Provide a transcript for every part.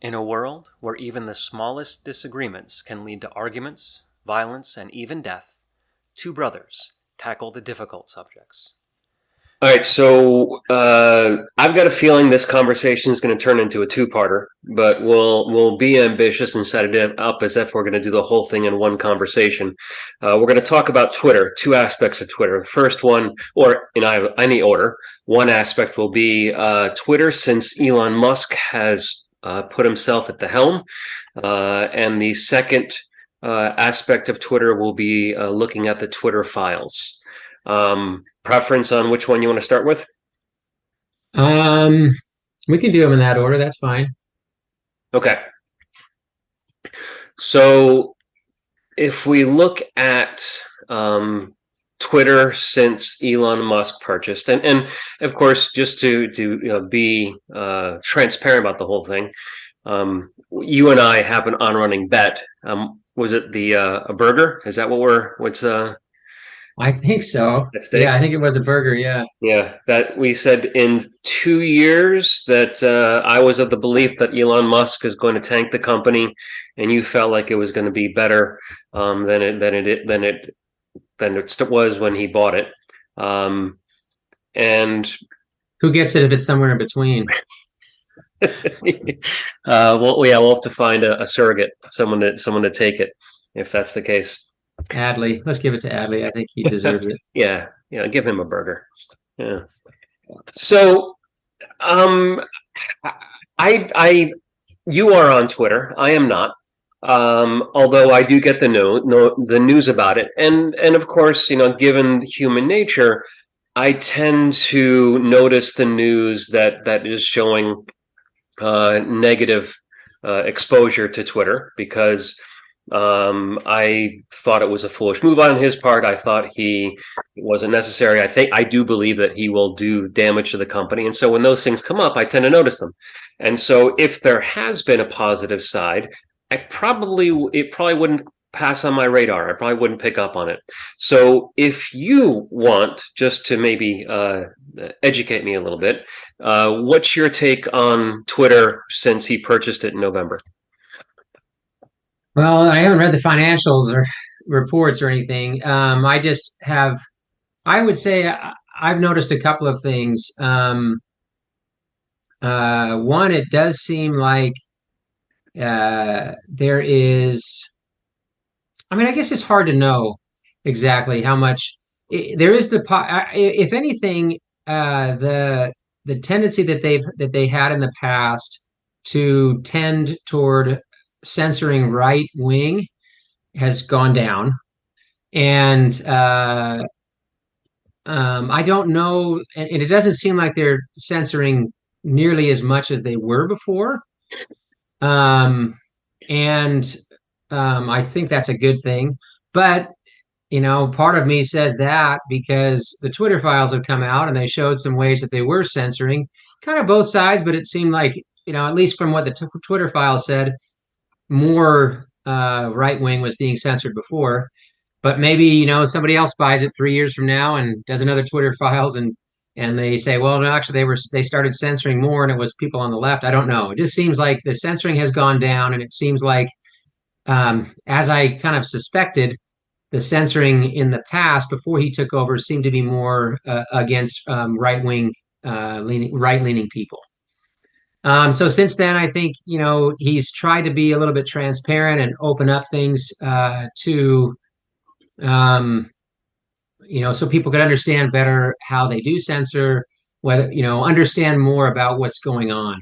In a world where even the smallest disagreements can lead to arguments, violence, and even death, two brothers tackle the difficult subjects. All right, so uh, I've got a feeling this conversation is going to turn into a two-parter, but we'll we'll be ambitious and set it up as if we're going to do the whole thing in one conversation. Uh, we're going to talk about Twitter, two aspects of Twitter. The first one, or in any order, one aspect will be uh, Twitter, since Elon Musk has uh, put himself at the helm, uh, and the second uh, aspect of Twitter will be looking at the Twitter files. Um, preference on which one you want to start with? Um, we can do them in that order. That's fine. Okay. So if we look at um, Twitter since Elon Musk purchased, and and of course, just to to you know, be uh, transparent about the whole thing, um, you and I have an on running bet. Um, was it the uh, a burger? Is that what we're what's uh I think so. Yeah, I think it was a burger. Yeah. Yeah, that we said in two years that uh, I was of the belief that Elon Musk is going to tank the company, and you felt like it was going to be better um, than it than it than it than it was when he bought it. Um, and who gets it if it's somewhere in between? uh, well, yeah, we'll have to find a, a surrogate, someone to someone to take it, if that's the case. Adley. Let's give it to Adley. I think he deserves it. yeah, yeah. Give him a burger. Yeah. So, um, I, I, you are on Twitter. I am not. Um, although I do get the the news about it, and and of course, you know, given human nature, I tend to notice the news that that is showing uh, negative uh, exposure to Twitter because um, I thought it was a foolish move on his part. I thought he wasn't necessary. I think I do believe that he will do damage to the company. And so when those things come up, I tend to notice them. And so if there has been a positive side, I probably it probably wouldn't pass on my radar. I probably wouldn't pick up on it. So if you want just to maybe uh, educate me a little bit, uh, what's your take on Twitter since he purchased it in November? Well, I haven't read the financials or reports or anything. Um, I just have, I would say I've noticed a couple of things. Um, uh, one, it does seem like uh, there is, I mean, I guess it's hard to know exactly how much there is the, if anything, uh, the, the tendency that they've, that they had in the past to tend toward censoring right wing has gone down, and uh, um, I don't know, and, it doesn't seem like they're censoring nearly as much as they were before. Um, and um, I think that's a good thing. But you know, part of me says that because the Twitter files have come out and they showed some ways that they were censoring, kind of both sides. But it seemed like you know, at least from what the t- Twitter files said, more uh, right wing was being censored before. But maybe you know somebody else buys it three years from now and does another Twitter files and and they say, well, no, actually they were they started censoring more and it was people on the left. I don't know. It just seems like the censoring has gone down and it seems like, um, as I kind of suspected, the censoring in the past before he took over seemed to be more uh, against um, right wing uh, leaning right leaning people. Um, so since then, I think you know he's tried to be a little bit transparent and open up things uh, to, um, you know, so people could understand better how they do censor, whether you know, understand more about what's going on.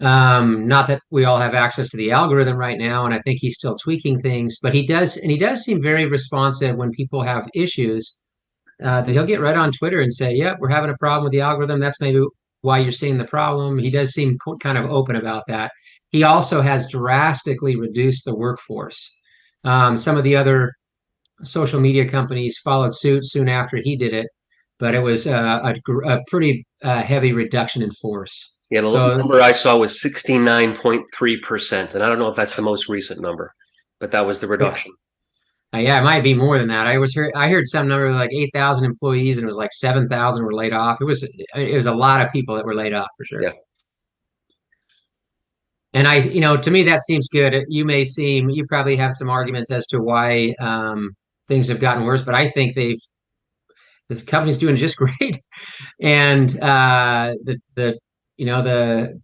Um, not that we all have access to the algorithm right now, and I think he's still tweaking things, but he does, and he does seem very responsive when people have issues. Uh, that he'll get right on Twitter and say, "Yep, yeah, we're having a problem with the algorithm. That's maybe why you're seeing the problem. He does seem kind of open about that. He also has drastically reduced the workforce. Um, some of the other social media companies followed suit soon after he did it, but it was uh, a, a, pretty uh, heavy reduction in force. Yeah, the so, number I saw was 69.3%. And I don't know if that's the most recent number, but that was the reduction. Uh, yeah, it might be more than that. I was heard, I heard some number like eight thousand employees, and it was like seven thousand were laid off. It was it was a lot of people that were laid off for sure. Yeah. and I, you know, to me that seems good. You may seem, you probably have some arguments as to why um, things have gotten worse, but I think they've the company's doing just great, and uh, the the you know the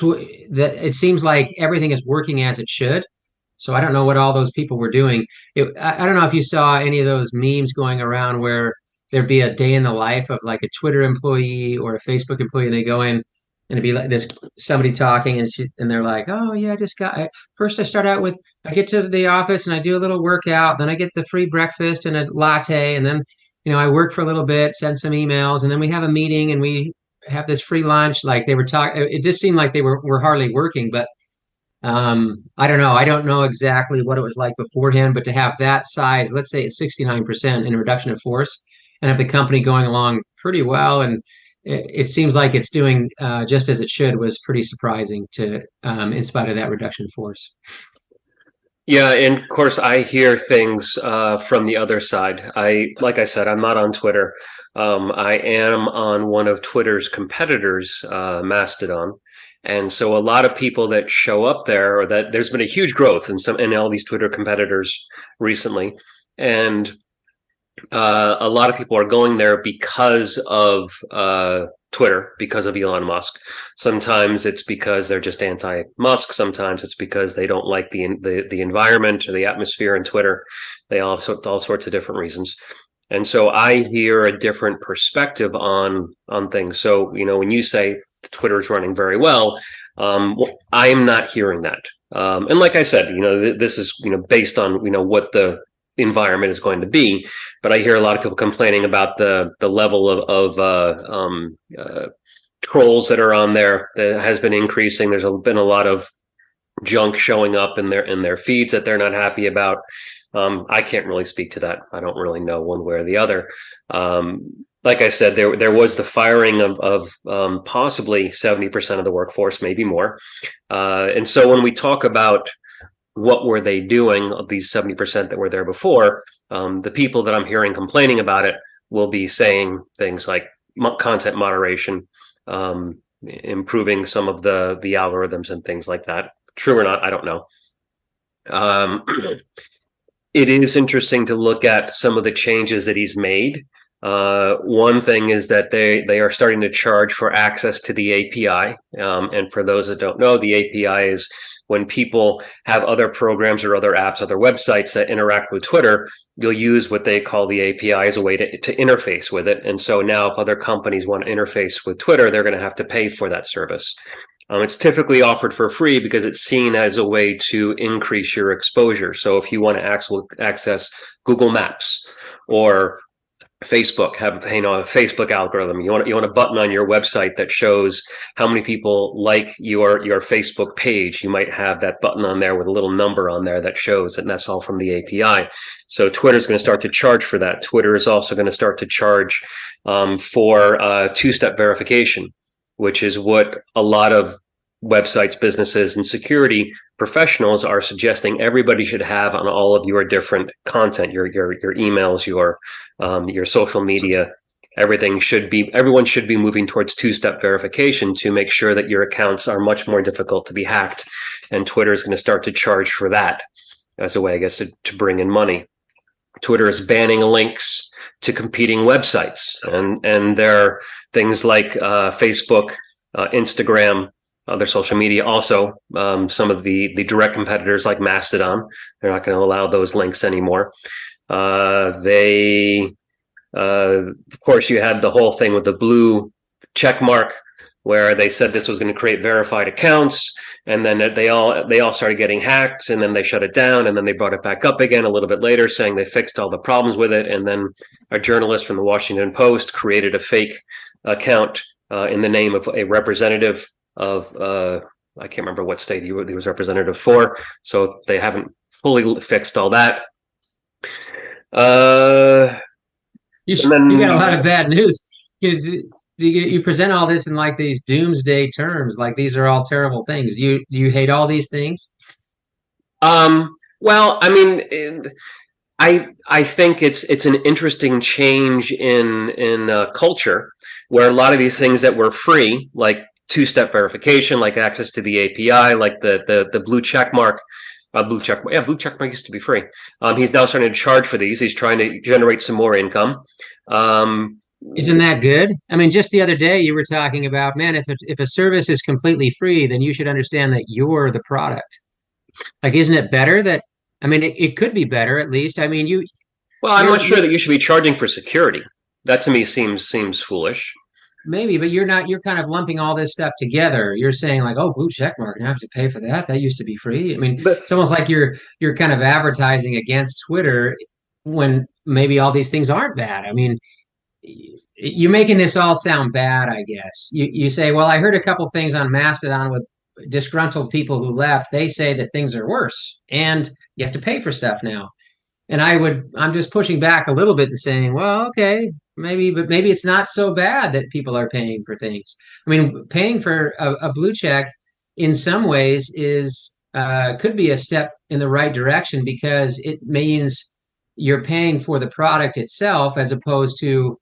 the it seems like everything is working as it should. So I don't know what all those people were doing. It, I, I don't know if you saw any of those memes going around where there'd be a day in the life of like a Twitter employee or a Facebook employee, and they go in and it'd be like this somebody talking and she, and they're like oh yeah i just got I, first i start out with i get to the office and i do a little workout then i get the free breakfast and a latte and then you know i work for a little bit send some emails and then we have a meeting and we have this free lunch like they were talking it just seemed like they were, were hardly working but um, I don't know. I don't know exactly what it was like beforehand, but to have that size, let's say it's 69% in reduction of force, and have the company going along pretty well, and it, seems like it's doing uh, just as it should, was pretty surprising to, um, in spite of that reduction force. Yeah, and of course, I hear things uh, from the other side. I, like I said, I'm not on Twitter. Um, I am on one of Twitter's competitors, uh, Mastodon. And so a lot of people that show up there or that there's been a huge growth in some in all these Twitter competitors recently. And uh, a lot of people are going there because of uh, Twitter, because of Elon Musk. Sometimes it's because they're just anti-Musk. Sometimes it's because they don't like the the, the environment or the atmosphere in Twitter. They all have all sorts of different reasons. And so I hear a different perspective on on things. So you know, when you say Twitter is running very well. Um, I am not hearing that. Um, and like I said, you know, th this is you know based on you know what the environment is going to be. But I hear a lot of people complaining about the the level of of uh, um, uh, trolls that are on there that has been increasing. There's been a lot of junk showing up in their in their feeds that they're not happy about. Um, I can't really speak to that. I don't really know one way or the other. Um, like I said, there there was the firing of of um, possibly seventy percent of the workforce, maybe more. Uh, and so when we talk about what were they doing of these seventy percent that were there before, um, the people that I'm hearing complaining about it will be saying things like content moderation, um, improving some of the the algorithms and things like that. True or not, I don't know. Um, it is interesting to look at some of the changes that he's made uh, one thing is that they they are starting to charge for access to the API. Um, and for those that don't know, the API is when people have other programs or other apps, other websites that interact with Twitter, you'll use what they call the API as a way to, to interface with it. And so now if other companies want to interface with Twitter, they're going to have to pay for that service. Um, it's typically offered for free because it's seen as a way to increase your exposure. So if you want to access Google Maps or Facebook have you know a Facebook algorithm. You want you want a button on your website that shows how many people like your your Facebook page. You might have that button on there with a little number on there that shows, and that's all from the API. So Twitter is going to start to charge for that. Twitter is also going to start to charge um, for uh, two-step verification, which is what a lot of websites, businesses, and security professionals are suggesting everybody should have on all of your different content, your your your emails, your um, your social media. Everything should be everyone should be moving towards two-step verification to make sure that your accounts are much more difficult to be hacked. And Twitter is going to start to charge for that as a way, I guess, to, to bring in money. Twitter is banning links to competing websites, and and there are things like uh, Facebook, uh, Instagram, other social media. Also, um, some of the the direct competitors like Mastodon, they're not going to allow those links anymore. Uh, they, uh, of course, you had the whole thing with the blue check mark where they said this was going to create verified accounts and then they all they all started getting hacked and then they shut it down and then they brought it back up again a little bit later saying they fixed all the problems with it and then a journalist from the washington post created a fake account uh, in the name of a representative of uh, I can't remember what state he, was representative for. So they haven't fully fixed all that. Uh, you, then, you got a lot of bad news. You, you, you present all this in like these doomsday terms, like these are all terrible things. You you hate all these things? Um. Well, I mean, I I think it's it's an interesting change in in uh, culture where a lot of these things that were free, like two-step verification, like access to the API, like the the the blue check mark. Uh, blue check, yeah, blue check mark used to be free. Um, he's now starting to charge for these. He's trying to generate some more income. Um, Isn't that good? I mean, just the other day you were talking about, man, if a, if a service is completely free, then you should understand that you're the product. Like, isn't it better that? I mean, it, it could be better at least. I mean, you. well, I'm not sure that you should be charging for security. That to me seems seems foolish. Maybe, but you're not. You're kind of lumping all this stuff together. You're saying like, "Oh, blue check mark, and I have to pay for that. That used to be free." I mean, But it's almost like you're you're kind of advertising against Twitter when maybe all these things aren't bad. I mean, you're making this all sound bad. I guess you you say, "Well, I heard a couple things on Mastodon with disgruntled people who left. They say that things are worse, and you have to pay for stuff now." And I would, I'm just pushing back a little bit and saying, well, okay, maybe, but maybe it's not so bad that people are paying for things. I mean, paying for a, a blue check in some ways is uh, could be a step in the right direction because it means you're paying for the product itself as opposed to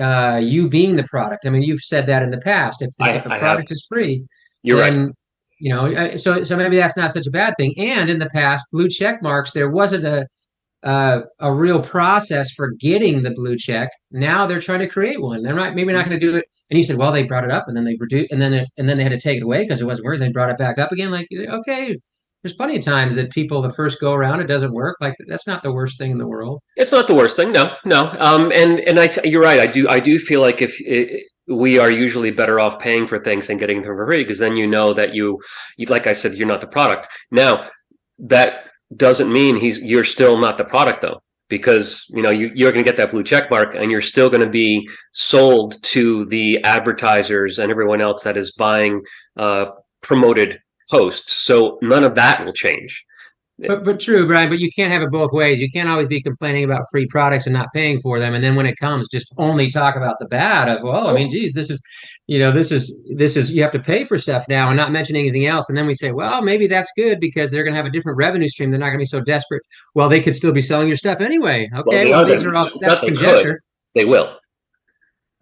uh, you being the product. I mean, you've said that in the past. If, I- if a I have. product is free, you're right. You know, uh, so so maybe that's not such a bad thing. And in the past, blue check marks, there wasn't a uh, a real process for getting the blue check. Now they're trying to create one. They're not maybe not going to do it. And you said, well, they brought it up and then they reduced and then it, and then they had to take it away because it wasn't working. They brought it back up again. Like okay, there's plenty of times that people the first go around it doesn't work. Like that's not the worst thing in the world. It's not the worst thing. No, no. Um, and and I you're right. I do I do feel like if it, we are usually better off paying for things than getting them for free because then you know that you, you, like I said, you're not the product. Now that doesn't mean he's you're still not the product though because you know you, you're going to get that blue check mark and you're still going to be sold to the advertisers and everyone else that is buying uh, promoted posts. So none of that will change But but true, Brian. But you can't have it both ways. You can't always be complaining about free products and not paying for them, and then when it comes, just only talk about the bad of. Well, I mean, geez, this is, you know, this is this is you have to pay for stuff now, and not mention anything else. And then we say, well, maybe that's good because they're going to have a different revenue stream. They're not going to be so desperate. Well, they could still be selling your stuff anyway. Okay, well, are these are all that's they could. conjecture. they will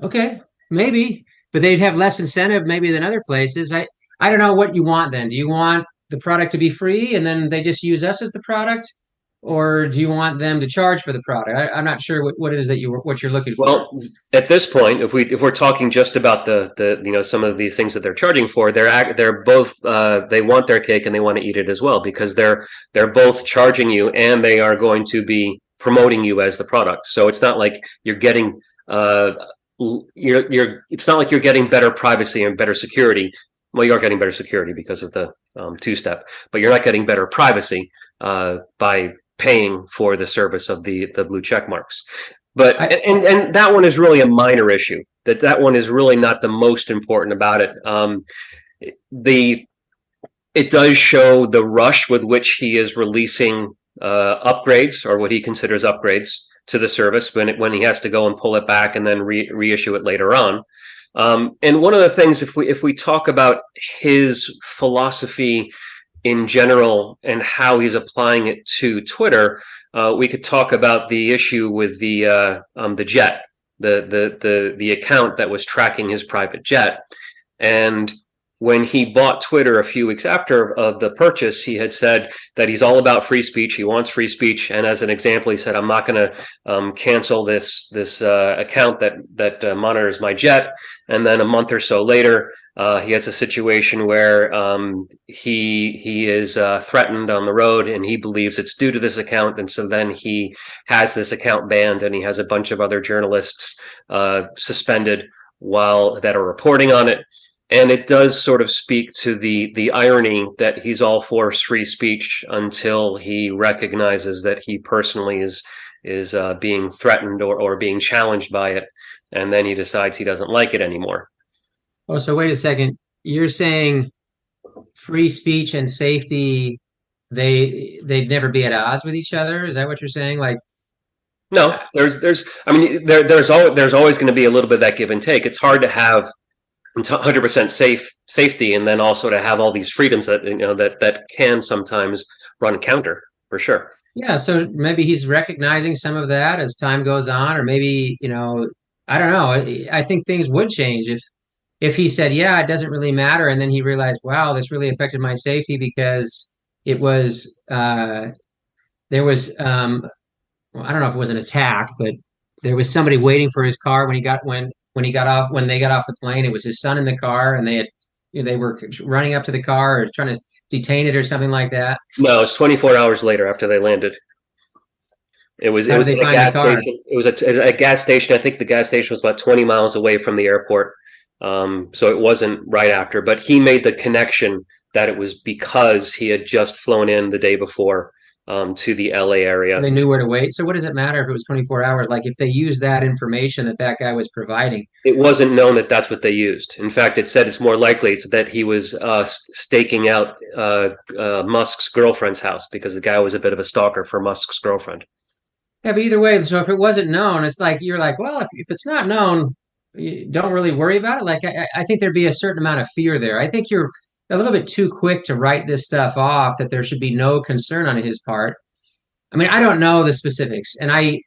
Okay, maybe, but they'd have less incentive maybe than other places. I I don't know what you want then. Do you want the product to be free and then they just use us as the product, or do you want them to charge for the product? I, I'm not sure what, what it is that you what you're looking for. Well, at this point, if we if we're talking just about the the you know some of these things that they're charging for, they're they're both uh, they want their cake and they want to eat it as well because they're they're both charging you and they are going to be promoting you as the product. So it's not like you're getting uh you're you're it's not like you're getting better privacy and better security. Well, you are getting better security because of the um, two step, but you're not getting better privacy uh, by paying for the service of the the blue check marks. But and and that one is really a minor issue that that one is really not the most important about it. Um the it does show the rush with which he is releasing uh upgrades or what he considers upgrades to the service when it, when he has to go and pull it back and then re- reissue it later on um and one of the things if we if we talk about his philosophy in general and how he's applying it to Twitter, uh, we could talk about the issue with the uh, um, the jet, the the the the account that was tracking his private jet, and when he bought Twitter a few weeks after of the purchase, he had said that he's all about free speech. He wants free speech, and as an example, he said, "I'm not going to um, cancel this this uh, account that that uh, monitors my jet." And then a month or so later, uh, he has a situation where um, he he is uh, threatened on the road, and he believes it's due to this account, and so then he has this account banned, and he has a bunch of other journalists uh, suspended while that are reporting on it. And it does sort of speak to the the irony that he's all for free speech until he recognizes that he personally is is uh, being threatened or, or being challenged by it, and then he decides he doesn't like it anymore. oh, so wait a second. You're saying free speech and safety they they'd never be at odds with each other? Is that what you're saying? Like No, there's there's I mean there there's always there's always going to be a little bit of that give and take. It's hard to have 100% safe safety and then also to have all these freedoms that you know that that can sometimes run counter for sure. Yeah, so maybe he's recognizing some of that as time goes on, or maybe, you know, I don't know. I, I think things would change if if he said, "Yeah, it doesn't really matter," and then he realized, "Wow, this really affected my safety because it was uh, there was um, well, I don't know if it was an attack, but there was somebody waiting for his car when he got when when he got off when they got off the plane. It was his son in the car, and they had you know, they were running up to the car or trying to detain it or something like that. No, it's 24 hours later after they landed. It was How it was a gas station. It was a, a gas station. I think the gas station was about 20 miles away from the airport. Um, so it wasn't right after, but he made the connection that it was because he had just flown in the day before um, to the LA area. They knew where to wait. So what does it matter if it was 24 hours? Like if they used that information that that guy was providing, It wasn't known that that's what they used. In fact, it said it's more likely it's that he was uh, staking out uh, uh, Musk's girlfriend's house because the guy was a bit of a stalker for Musk's girlfriend. Yeah, but either way, so if it wasn't known, it's like you're like, well, if, if it's not known, you don't really worry about it. Like I, I think there'd be a certain amount of fear there. I think you're a little bit too quick to write this stuff off that there should be no concern on his part. I mean, I don't know the specifics, and I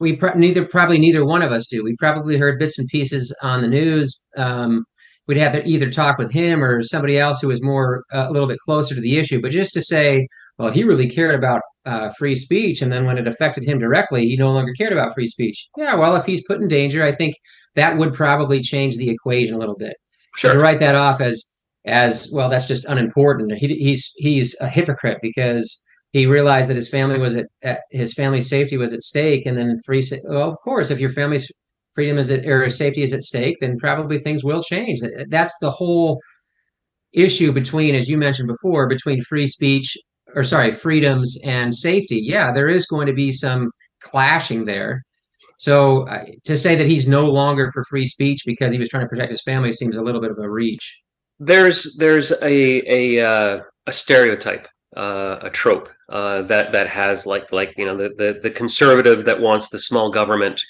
we pro- neither probably neither one of us do. We probably heard bits and pieces on the news. Um, we'd have to either talk with him or somebody else who was more uh, a little bit closer to the issue. But just to say, well, he really cared about uh, free speech, and then when it affected him directly, he no longer cared about free speech. Yeah, well, if he's put in danger, I think that would probably change the equation a little bit. To write that off as as well, that's just unimportant. He, he's he's a hypocrite because he realized that his family was at, at his family's safety was at stake, and then free. Well, of course, if your family's freedom is at, or safety is at stake, then probably things will change. That's the whole issue between, as you mentioned before, between free speech or sorry, freedoms and safety. Yeah, there is going to be some clashing there. So uh, to say that he's no longer for free speech because he was trying to protect his family seems a little bit of a reach. There's there's a a uh, a stereotype, uh, a trope uh, that that has like like you know the, the the conservative that wants the small government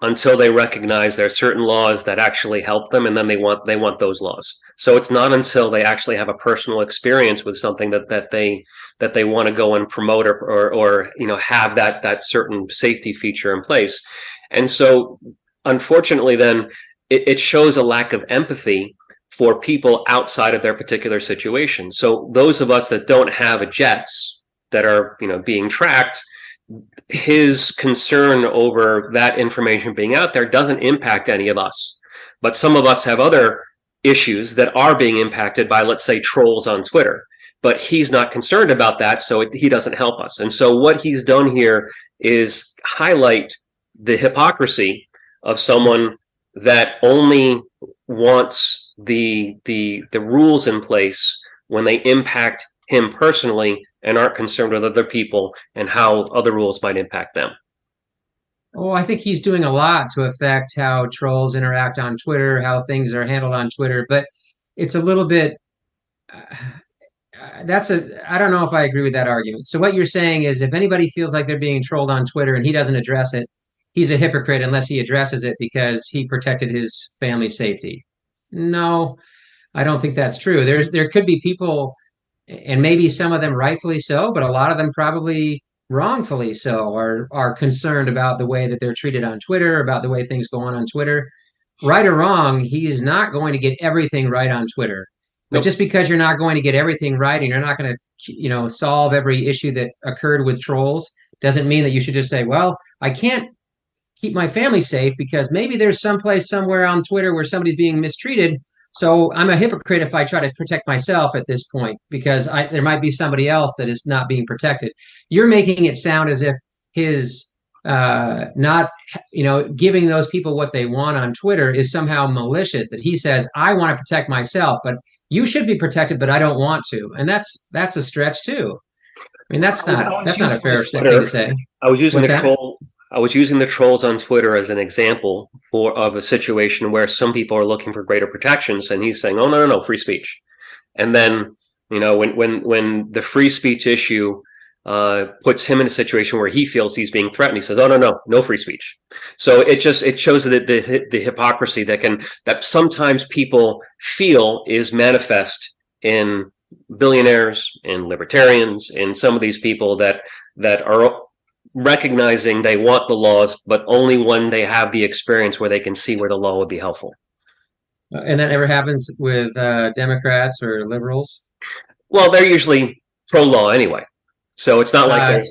until they recognize there are certain laws that actually help them, and then they want they want those laws. So it's not until they actually have a personal experience with something that that they that they want to go and promote or, or or you know have that that certain safety feature in place. And so unfortunately, then it, it shows a lack of empathy for people outside of their particular situation. So those of us that don't have a jets that are, you know, being tracked, his concern over that information being out there doesn't impact any of us. But some of us have other issues that are being impacted by, let's say, trolls on Twitter. But he's not concerned about that, so it, he doesn't help us. And so what he's done here is highlight the hypocrisy of someone that only wants the the the rules in place when they impact him personally and aren't concerned with other people and how other rules might impact them. Oh, I think he's doing a lot to affect how trolls interact on Twitter, how things are handled on Twitter, but it's a little bit uh, that's a I don't know if I agree with that argument. So what you're saying is if anybody feels like they're being trolled on Twitter and he doesn't address it, he's a hypocrite unless he addresses it because he protected his family's safety. No, I don't think that's true. There's there could be people and maybe some of them rightfully so, but a lot of them probably wrongfully so are are concerned about the way that they're treated on Twitter, about the way things go on on Twitter. Right or wrong, he's not going to get everything right on Twitter. But Nope. just because you're not going to get everything right and you're not going to, you know, solve every issue that occurred with trolls doesn't mean that you should just say, well, I can't keep my family safe because maybe there's someplace somewhere on Twitter where somebody's being mistreated. So I'm a hypocrite if I try to protect myself at this point because I, there might be somebody else that is not being protected. You're making it sound as if his uh, not, you know, giving those people what they want on Twitter is somehow malicious. That he says, "I want to protect myself, but you should be protected, but I don't want to," and that's that's a stretch too. I mean, that's not that's not a fair thing to say. I was using What's the that? I was using the trolls on Twitter as an example for of a situation where some people are looking for greater protections, and he's saying, "Oh no, no, no, free speech." And then you know when when when the free speech issue uh, puts him in a situation where he feels he's being threatened, he says, "Oh no, no, no free speech." So it just it shows that the the hypocrisy that can that sometimes people feel is manifest in billionaires and libertarians and some of these people that that are recognizing they want the laws, but only when they have the experience where they can see where the law would be helpful. And that never happens with uh, Democrats or liberals. Well, they're usually pro-law anyway, so it's not like Uh, they're.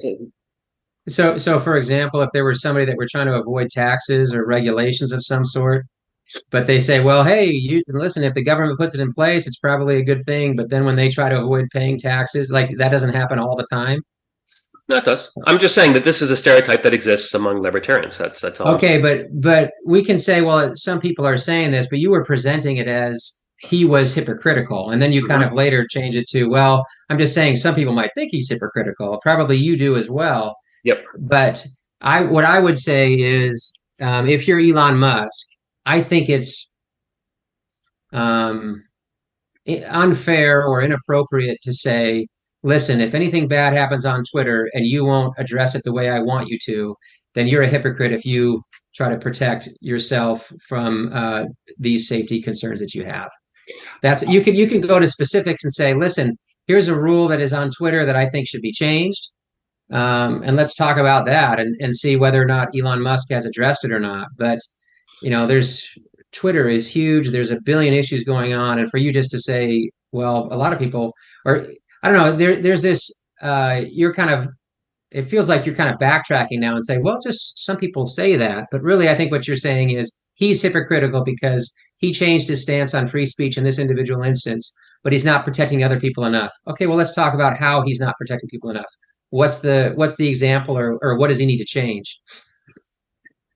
So, so for example, if there was somebody that were trying to avoid taxes or regulations of some sort, but they say, well, hey, you listen, if the government puts it in place, it's probably a good thing. But then when they try to avoid paying taxes, like that doesn't happen all the time. No, it does. I'm just saying that this is a stereotype that exists among libertarians. That's that's all. Okay, but but we can say, well, some people are saying this, but you were presenting it as he was hypocritical, and then you kind of later change it to, well, I'm just saying some people might think he's hypocritical. Probably you do as well. Yep. But I what I would say is, um, if you're Elon Musk, I think it's um, unfair or inappropriate to say, listen, if anything bad happens on Twitter and you won't address it the way I want you to, then you're a hypocrite if you try to protect yourself from uh, these safety concerns that you have. That's you can you can go to specifics and say, listen, here's a rule that is on Twitter that I think should be changed. Um, and let's talk about that and, and see whether or not Elon Musk has addressed it or not. But you know, there's Twitter is huge. There's a billion issues going on, and for you just to say, well, a lot of people, or I don't know, there there's this. Uh, you're kind of. It feels like you're kind of backtracking now and saying, well, just some people say that, but really, I think what you're saying is he's hypocritical because he changed his stance on free speech in this individual instance, but he's not protecting other people enough. Okay, well, let's talk about how he's not protecting people enough. What's the what's the example, or or what does he need to change?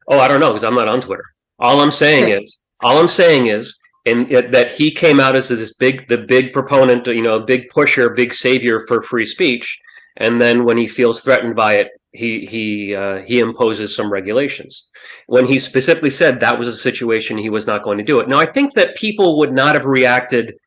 Oh, I don't know because I'm not on Twitter. All I'm saying is, all I'm saying is, and that he came out as this big, the big proponent, you know, a big pusher, big savior for free speech, and then when he feels threatened by it, he he uh, he imposes some regulations. When he specifically said that was a situation he was not going to do it. Now, I think that people would not have reacted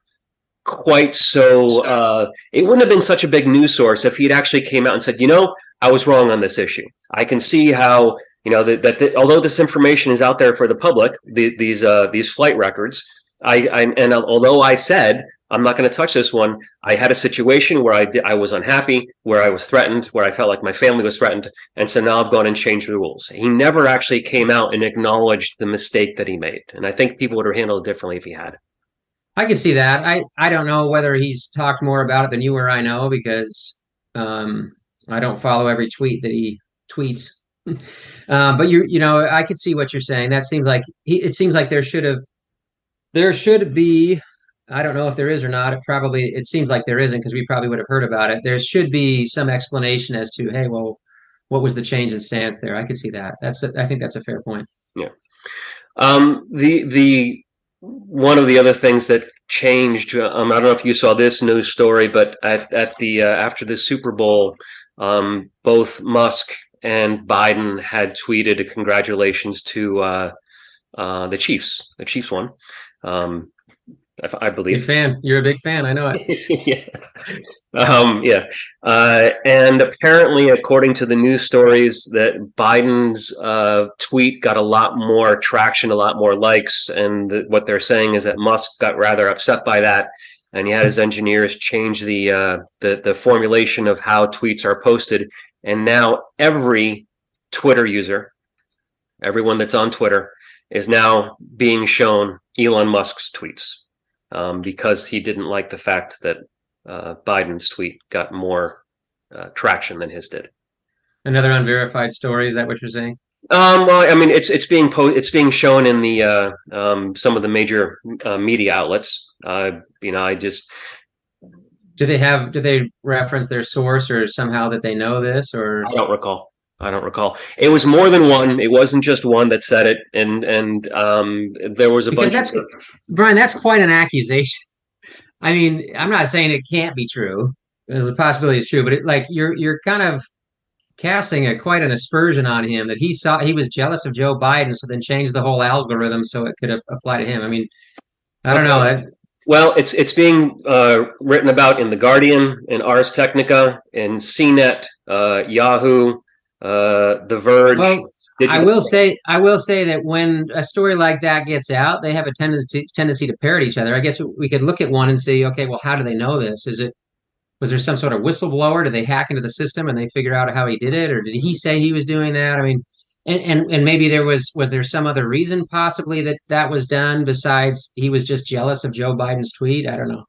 quite so. Uh, it wouldn't have been such a big news source if he'd actually came out and said, you know, I was wrong on this issue. I can see how you know that, that, that although this information is out there for the public, the, these uh, these flight records, I, I and although I said I'm not going to touch this one, I had a situation where I I was unhappy, where I was threatened, where I felt like my family was threatened, and so now I've gone and changed the rules. He never actually came out and acknowledged the mistake that he made, and I think people would have handled it differently if he had. I can see that. I I don't know whether he's talked more about it than you or I know because um, I don't follow every tweet that he tweets. um, but you you know I could see what you're saying. That seems like he. It seems like there should have there should be. I don't know if there is or not. It probably it seems like there isn't because we probably would have heard about it. There should be some explanation as to hey, well, what was the change in stance there? I could see that. That's a, I think that's a fair point. Um, the the one of the other things that changed. Um, I don't know if you saw this news story, but at at the uh, after the Super Bowl, um, both Musk and Biden had tweeted a congratulations to uh, uh, the Chiefs. The Chiefs won. Um, I, I Big believe. fan. You're a big fan. I know it. yeah. Um, yeah. Uh, and apparently, according to the news stories, that Biden's uh, tweet got a lot more traction, a lot more likes. And the, what they're saying is that Musk got rather upset by that. And he had his engineers change the, uh, the the formulation of how tweets are posted. And now every Twitter user, everyone that's on Twitter, is now being shown Elon Musk's tweets um, because he didn't like the fact that uh, Biden's tweet got more uh, traction than his did. Another unverified story. Is that what you're saying? Um, well, I mean, it's it's being po- it's being shown in the uh, um, some of the major uh, media outlets. Uh, you know, I just Do they have? Do they reference their source or somehow that they know this? Or I don't recall. I don't recall. It was more than one. It wasn't just one that said it, and and um, there was a Because bunch. that's- of, Brian, that's quite an accusation. I mean, I'm not saying it can't be true. There's a possibility it's true, but it, like you're you're kind of casting a quite an aspersion on him that he saw he was jealous of Joe Biden, so then changed the whole algorithm so it could apply to him. I mean, I don't know. Okay. I- Well, it's it's being uh, written about in the Guardian, in Ars Technica, in CNET, uh, Yahoo, uh, The Verge. Well, I will say I will say that when a story like that gets out, they have a tendency tendency to parrot each other. I guess we could look at one and see, okay, well, how do they know this? Is it was there some sort of whistleblower? Did they hack into the system and they figure out how he did it, or did he say he was doing that? I mean, and, and and maybe there was was there some other reason possibly that that was done besides he was just jealous of Joe Biden's tweet? I don't know.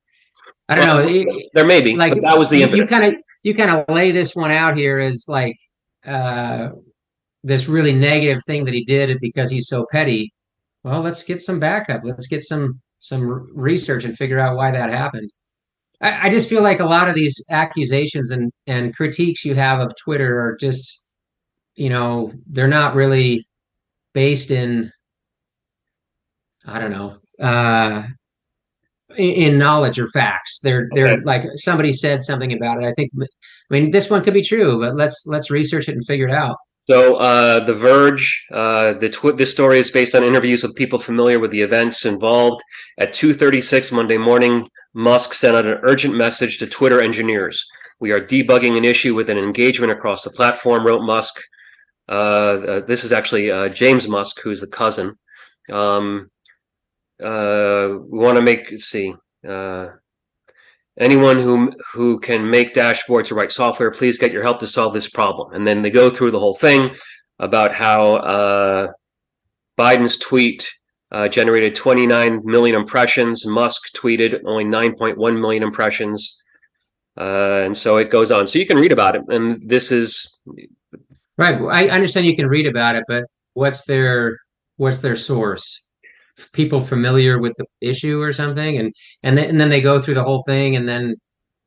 I don't Well, know. There may be, like but that was the you- you kind of you kind of lay this one out here as like uh this really negative thing that he did because he's so petty. Well, let's get some backup. Let's get some some research and figure out why that happened. I, I just feel like a lot of these accusations and and critiques you have of Twitter are just, you know, they're not really based in, I don't know, uh, in, knowledge or facts. They're they're Okay. like somebody said something about it. I think, I mean, this one could be true, but let's let's research it and figure it out. So, uh, The Verge, uh, the tw- this story is based on interviews with people familiar with the events involved. At 2:36 Monday morning, Musk sent out an urgent message to Twitter engineers. We are debugging an issue with an engagement across the platform, wrote Musk. Uh, uh, this is actually uh, James Musk, who's the cousin. Um, uh, we want to make see. Anyone who who can make dashboards or write software, please get your help to solve this problem. And then they go through the whole thing about how uh, Biden's tweet uh, generated 29 million impressions. Musk tweeted only 9.1 million impressions. Uh, and so it goes on. So you can read about it. And this is Right. I understand you can read about it, but what's their what's their source? People familiar with the issue or something, and and then and then they go through the whole thing, and then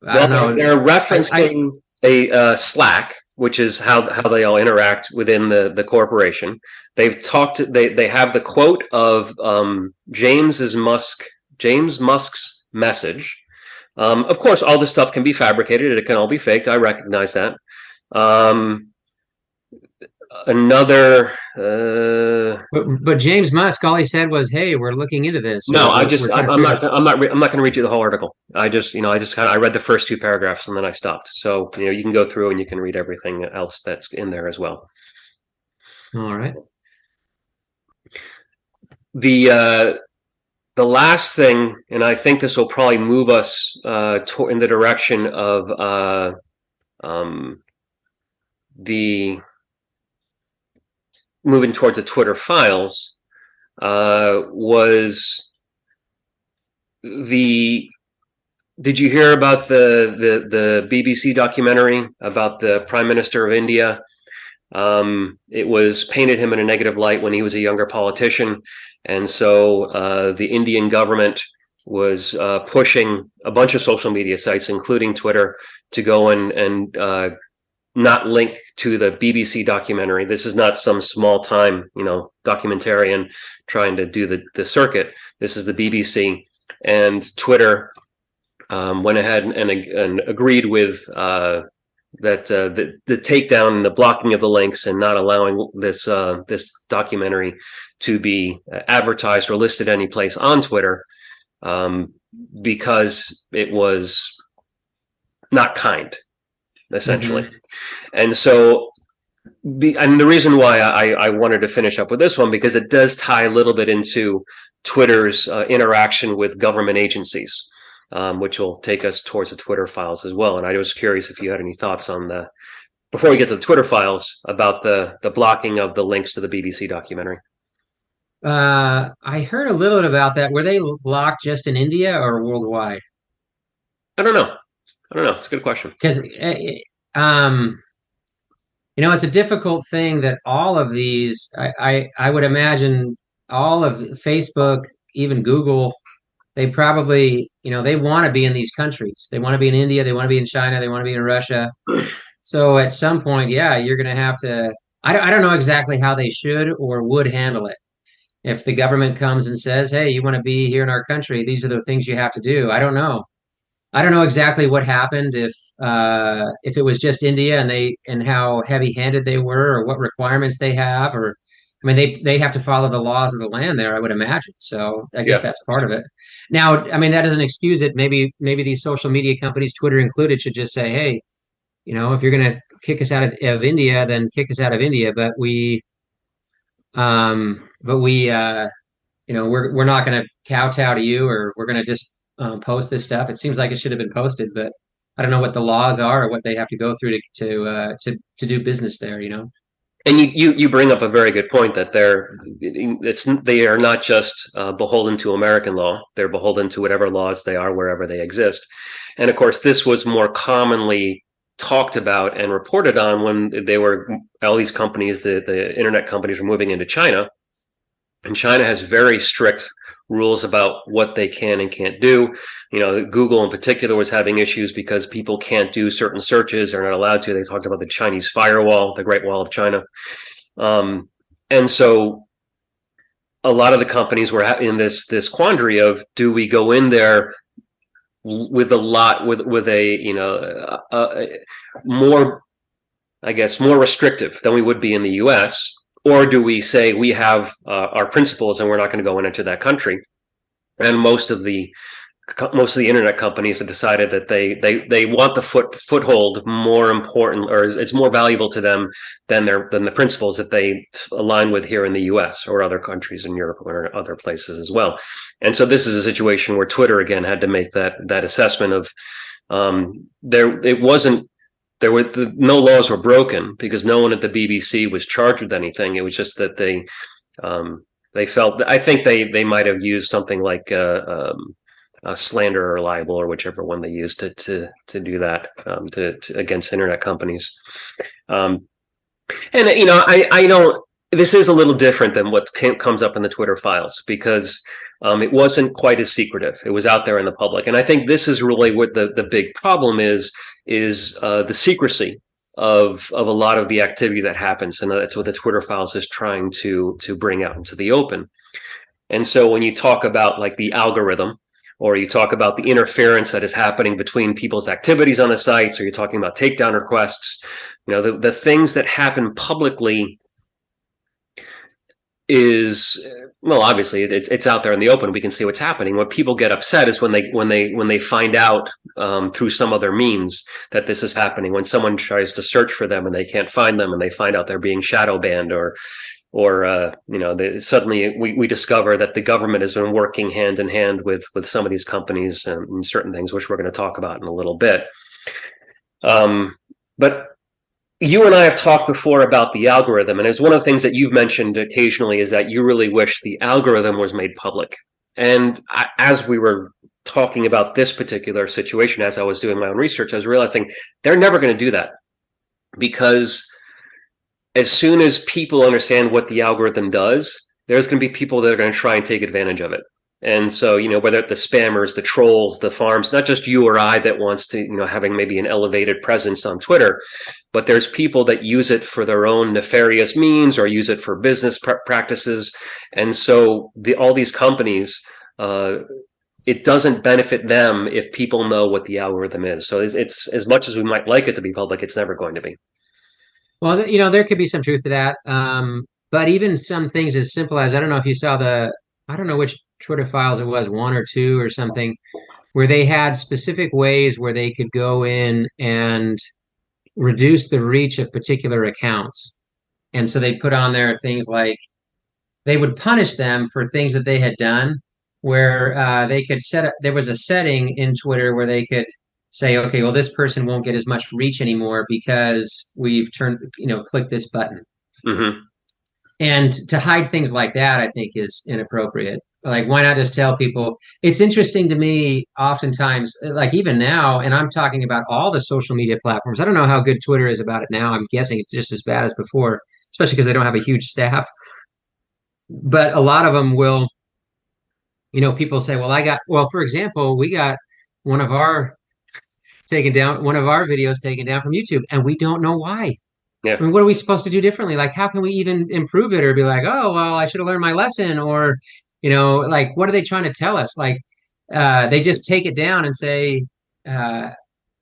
I well, don't know. they're referencing a uh, Slack, which is how how they all interact within the the corporation. They've talked. They they have the quote of um, James's Musk James Musk's message. Um, of course, all this stuff can be fabricated. It can all be faked. I recognize that. Um, another. Uh, But, but James Musk, all he said was, "Hey, we're looking into this." no, I just I'm, to I'm not I'm not I'm not going to read you the whole article. I just you know I just kind of I read the first two paragraphs and then I stopped. So you know you can go through and you can read everything else that's in there as well. All right. The uh, the last thing, and I think this will probably move us uh, to, in the direction of uh, um, the moving towards the Twitter files uh, was the did you hear about the the the BBC documentary about the Prime Minister of India? Um, it was painted him in a negative light when he was a younger politician, and so uh, the Indian government was uh, pushing a bunch of social media sites, including Twitter, to go and and uh, not link to the BBC documentary. This is not some small time, you know, documentarian trying to do the the circuit. This is the BBC and Twitter um, went ahead and, and, agreed with uh, that uh, the, the takedown and the blocking of the links and not allowing this uh, this documentary to be advertised or listed any place on Twitter um, because it was not kind, essentially. And so, the, and the reason why I, I wanted to finish up with this one because it does tie a little bit into Twitter's uh, interaction with government agencies, um, which will take us towards the Twitter files as well. And I was curious if you had any thoughts on the before we get to the Twitter files about the the blocking of the links to the BBC documentary. Uh, I heard a little bit about that. Were they blocked just in India or worldwide? I don't know. I don't know. It's a good question. Because, um, you know, it's a difficult thing that all of these. I, I I would imagine all of Facebook, even Google, they probably, you know, they want to be in these countries. They want to be in India. They want to be in China. They want to be in Russia. So at some point, yeah, you're going to have to. I I don't know exactly how they should or would handle it. If the government comes and says, "Hey, you want to be here in our country? These are the things you have to do." I don't know. I don't know exactly what happened if uh, if it was just India and they and how heavy-handed they were, or what requirements they have, or I mean they they have to follow the laws of the land there. I would imagine. So I guess Yeah. that's part of it. Now, I mean that doesn't excuse it. Maybe maybe these social media companies, Twitter included, should just say, hey, you know, if you're going to kick us out of, of India, then kick us out of India. But we, um, but we, uh, you know, we're we're not going to kowtow to you, or we're going to just um, post this stuff. It seems like it should have been posted, but I don't know what the laws are or what they have to go through to to uh, to to do business there. You know. and you, you you bring up a very good point that they're it's they are not just uh, beholden to American law; they're beholden to whatever laws they are wherever they exist. And of course, this was more commonly talked about and reported on when they were all these companies, the the internet companies, were moving into China, and China has very strict rules about what they can and can't do. You know, Google in particular was having issues because people can't do certain searches; they're not allowed to. They talked about the Chinese firewall, the Great Wall of China, um, and so a lot of the companies were in this this quandary of do we go in there with a lot with with a you know a, a more I guess more restrictive than we would be in the U.S or do we say we have uh, our principles and we're not going to go into that country? And most of the most of the internet companies have decided that they they they want the foot foothold more important or it's more valuable to them than their than the principles that they align with here in the US or other countries in Europe or other places as well. And so this is a situation where Twitter again had to make that that assessment of um, there it wasn't there were the, no laws were broken because no one at the BBC was charged with anything. It was just that they um, they felt. I think they they might have used something like uh, um, slander or libel or whichever one they used to to to do that um, to, to, against internet companies. Um, and you know, I I don't. This is a little different than what comes up in the Twitter files because um, it wasn't quite as secretive. It was out there in the public, and I think this is really what the the big problem is is uh, the secrecy of of a lot of the activity that happens, and that's what the Twitter files is trying to to bring out into the open. And so when you talk about like the algorithm, or you talk about the interference that is happening between people's activities on the sites, or you're talking about takedown requests, you know, the, the things that happen publicly is well obviously it's it's out there in the open. We can see what's happening. What people get upset is when they when they when they find out um, through some other means that this is happening. When someone tries to search for them and they can't find them and they find out they're being shadow banned or or uh, you know they, suddenly we, we discover that the government has been working hand in hand with with some of these companies and, and certain things which we're going to talk about in a little bit. Um, but you and I have talked before about the algorithm, and it's one of the things that you've mentioned occasionally is that you really wish the algorithm was made public. And I, as we were talking about this particular situation, as I was doing my own research, I was realizing they're never going to do that because as soon as people understand what the algorithm does, there's going to be people that are going to try and take advantage of it. And so, you know, whether the spammers, the trolls, the farms, not just you or I that wants to, you know, having maybe an elevated presence on Twitter, but there's people that use it for their own nefarious means or use it for business pr practices. And so the, all these companies, uh, it doesn't benefit them if people know what the algorithm is. So it's, it's, as much as we might like it to be public, it's never going to be. Well, you know, there could be some truth to that. Um, but even some things as simple as I don't know if you saw the I don't know which Twitter files it was, one or two or something, where they had specific ways where they could go in and reduce the reach of particular accounts. And so they put on there things like they would punish them for things that they had done where uh, they could set up, there was a setting in Twitter where they could say, okay, well, this person won't get as much reach anymore because we've turned, you know, click this button. Mm-hmm. And to hide things like that, I think is inappropriate like why not just tell people? It's interesting to me oftentimes uh, like even now and i'm talking about all the social media platforms. I don't know how good twitter is about it now. I'm guessing it's just as bad as before especially because they don't have a huge staff. But a lot of them will you know people say well i got well for example we got one of our taken down one of our videos taken down from youtube and we don't know why. Yeah. I mean, what are we supposed to do differently? Like, how can we even improve it or be like, oh, well, I should have learned my lesson or, you know like what are they trying to tell us? Like uh, they just take it down and say uh,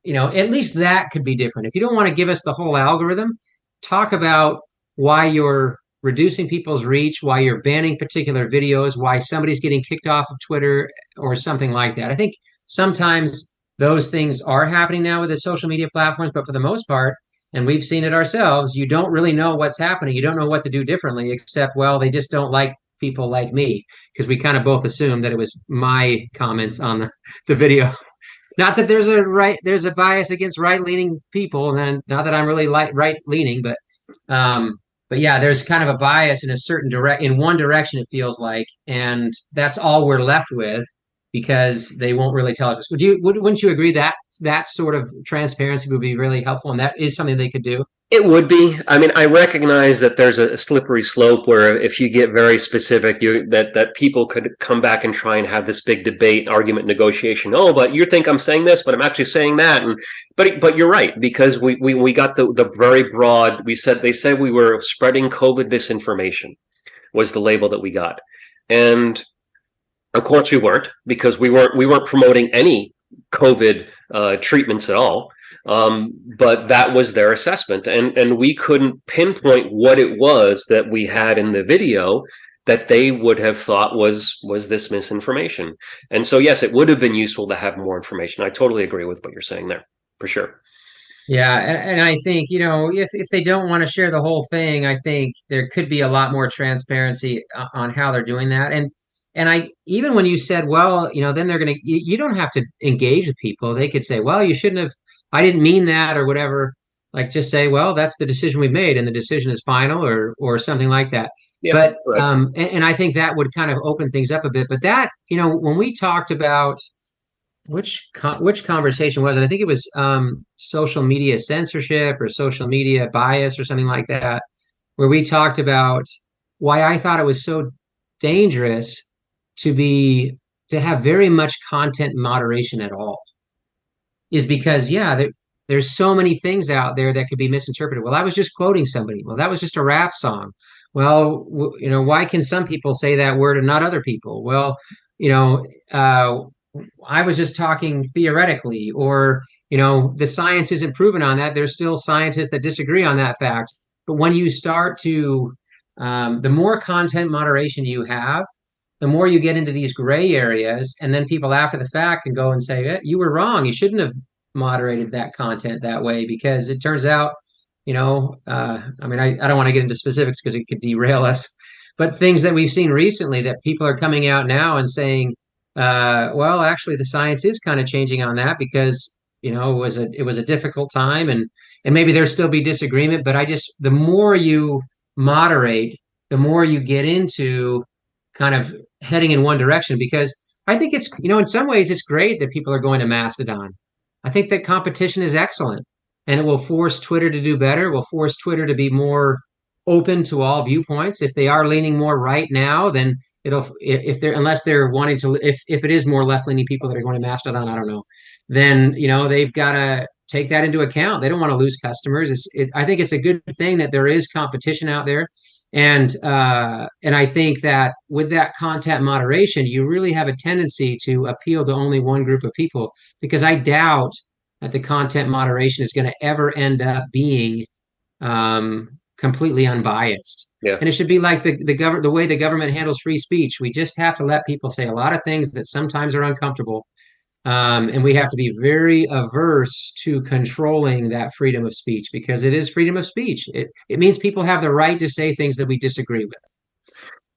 you know at least that could be different. If you don't want to give us the whole algorithm talk about why you're reducing people's reach why you're banning particular videos why somebody's getting kicked off of twitter or something like that. I think sometimes those things are happening now with the social media platforms but for the most part and we've seen it ourselves you don't really know what's happening. You don't know what to do differently except well they just don't like people like me because we kind of both assumed that it was my comments on the, the video. Not that there's a right there's a bias against right leaning people, and then not that I'm really light right leaning, but um, but yeah, there's kind of a bias in a certain direct in one direction. It feels like, and that's all we're left with because they won't really tell us. Would you? Would, wouldn't you agree that that sort of transparency would be really helpful, and that is something they could do? It would be. I mean, I recognize that there's a slippery slope where if you get very specific, you that that people could come back and try and have this big debate, argument, negotiation. Oh, but you think I'm saying this, but I'm actually saying that. And but but you're right because we we we got the the very broad. We said they said we were spreading COVID disinformation was the label that we got, and of course we weren't because we weren't we weren't promoting any COVID uh, treatments at all. Um, but that was their assessment, and and we couldn't pinpoint what it was that we had in the video that they would have thought was was this misinformation. And so yes, it would have been useful to have more information. I totally agree with what you're saying there, for sure. Yeah, and, and I think you know if if they don't want to share the whole thing, I think there could be a lot more transparency uh, on how they're doing that. And and I even when you said, well, you know, then they're going to you, you don't have to engage with people. They could say, well, you shouldn't have I didn't mean that or whatever. Like just say, well, that's the decision we made, and the decision is final, or or something like that. Yeah, but right. um, and, and, I think that would kind of open things up a bit. But that you know, when we talked about which which conversation was it? I think it was um, social media censorship or social media bias or something like that, where we talked about why I thought it was so dangerous to be to have very much content moderation at all is because yeah there, there's so many things out there that could be misinterpreted. Well i was just quoting somebody. Well that was just a rap song. Well w- you know why can some people say that word and not other people? Well you know uh, i was just talking theoretically or you know the science isn't proven on that. There's still scientists that disagree on that fact. But when you start to um, the more content moderation you have the more you get into these gray areas, and then people after the fact can go and say, eh, "You were wrong. You shouldn't have moderated that content that way," because it turns out, you know, uh, I mean, I, I don't want to get into specifics because it could derail us, but things that we've seen recently that people are coming out now and saying, uh, "Well, actually, the science is kind of changing on that because." You know, it was a it was a difficult time, and and maybe there still be disagreement. But I just the more you moderate, the more you get into kind of heading in one direction because I think it's, you know, in some ways it's great that people are going to Mastodon. I think that competition is excellent and it will force Twitter to do better, will force Twitter to be more open to all viewpoints. If they are leaning more right now, then it'll if they're unless they're wanting to if if it is more left leaning people that are going to Mastodon, I don't know. Then you know they've got to take that into account. They don't want to lose customers. It's, it, I think it's a good thing that there is competition out there and uh, and I think that with that content moderation, you really have a tendency to appeal to only one group of people because I doubt that the content moderation is going to ever end up being um, completely unbiased. Yeah. And it should be like the the government the way the government handles free speech. We just have to let people say a lot of things that sometimes are uncomfortable um, and we have to be very averse to controlling that freedom of speech because it is freedom of speech. It, it means people have the right to say things that we disagree with.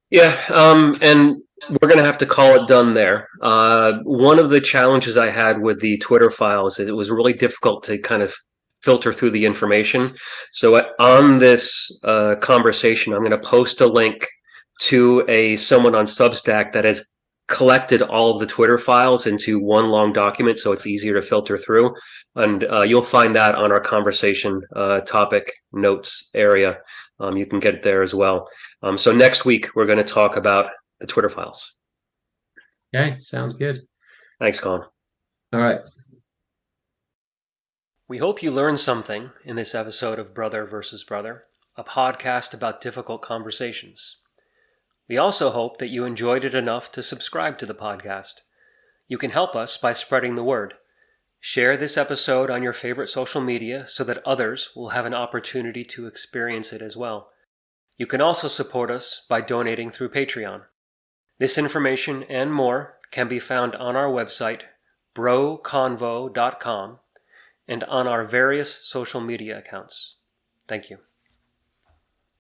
Yeah, um, and we're going to have to call it done there. Uh, one of the challenges I had with the Twitter files is it was really difficult to kind of filter through the information. So on this uh, conversation, I'm going to post a link to a someone on Substack that has collected all of the Twitter files into one long document, so it's easier to filter through. And uh, you'll find that on our conversation uh, topic notes area. Um, you can get it there as well. Um, so next week, we're going to talk about the Twitter files. Okay, sounds good. Thanks, Colin. All right. We hope you learned something in this episode of Brother versus Brother, a podcast about difficult conversations. We also hope that you enjoyed it enough to subscribe to the podcast. You can help us by spreading the word. Share this episode on your favorite social media so that others will have an opportunity to experience it as well. You can also support us by donating through Patreon. This information and more can be found on our website, broconvo.com, and on our various social media accounts. Thank you.